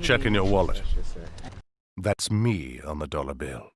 Check in your wallet. That's me on the dollar bill.